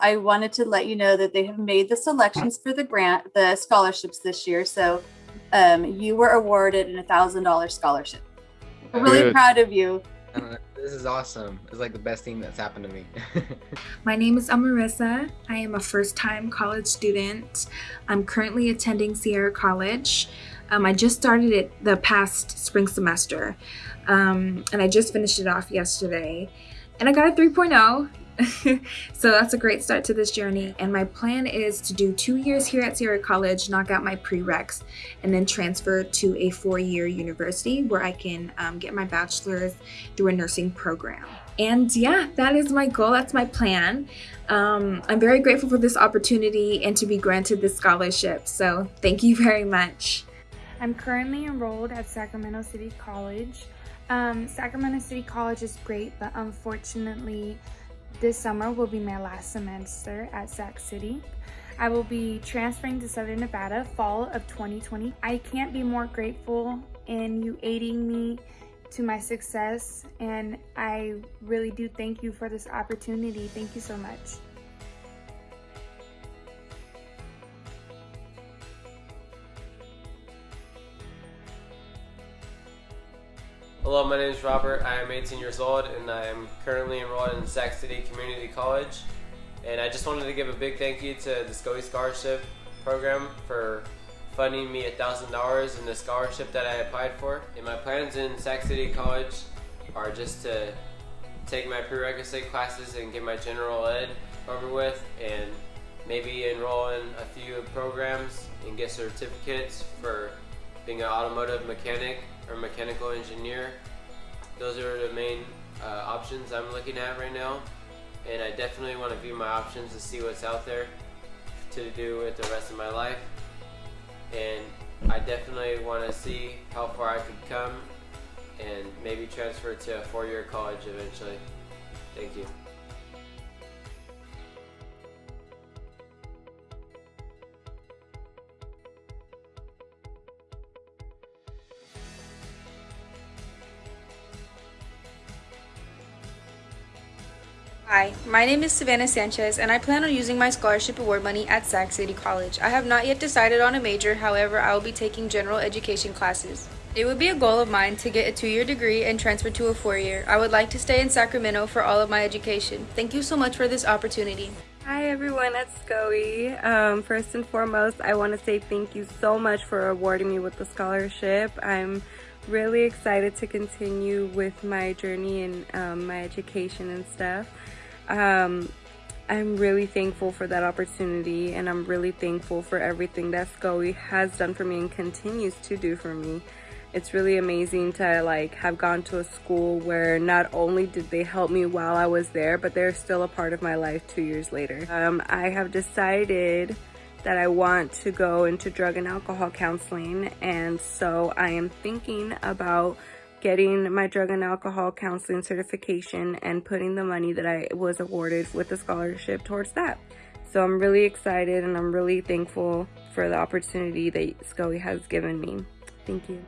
I wanted to let you know that they have made the selections for the grant, the scholarships this year. So um, you were awarded an $1,000 scholarship. I'm really Good. proud of you. Uh, this is awesome. It's like the best thing that's happened to me. My name is Amarissa. I am a first time college student. I'm currently attending Sierra College. Um, I just started it the past spring semester, um, and I just finished it off yesterday. And I got a 3.0. so that's a great start to this journey. And my plan is to do two years here at Sierra College, knock out my prereqs, and then transfer to a four year university where I can um, get my bachelor's through a nursing program. And yeah, that is my goal. That's my plan. Um, I'm very grateful for this opportunity and to be granted this scholarship. So thank you very much. I'm currently enrolled at Sacramento City College. Um, Sacramento City College is great, but unfortunately, this summer will be my last semester at Sac City. I will be transferring to Southern Nevada fall of 2020. I can't be more grateful in you aiding me to my success, and I really do thank you for this opportunity. Thank you so much. Hello, my name is Robert. I am 18 years old and I am currently enrolled in Sac City Community College. And I just wanted to give a big thank you to the SCOE Scholarship Program for funding me $1,000 in the scholarship that I applied for. And my plans in Sac City College are just to take my prerequisite classes and get my general ed over with and maybe enroll in a few programs and get certificates for being an automotive mechanic or mechanical engineer. Those are the main uh, options I'm looking at right now. And I definitely want to view my options to see what's out there to do with the rest of my life. And I definitely want to see how far I could come and maybe transfer to a four-year college eventually. Thank you. Hi, my name is Savannah Sanchez, and I plan on using my scholarship award money at Sac City College. I have not yet decided on a major, however, I will be taking general education classes. It would be a goal of mine to get a two year degree and transfer to a four year. I would like to stay in Sacramento for all of my education. Thank you so much for this opportunity. Hi everyone it's SCOE. Um, first and foremost, I want to say thank you so much for awarding me with the scholarship. I'm really excited to continue with my journey and um, my education and stuff. Um, I'm really thankful for that opportunity and I'm really thankful for everything that SCOE has done for me and continues to do for me. It's really amazing to like have gone to a school where not only did they help me while I was there, but they're still a part of my life two years later. Um, I have decided that I want to go into drug and alcohol counseling and so I am thinking about getting my drug and alcohol counseling certification and putting the money that I was awarded with the scholarship towards that. So I'm really excited and I'm really thankful for the opportunity that SCOE has given me. Thank you.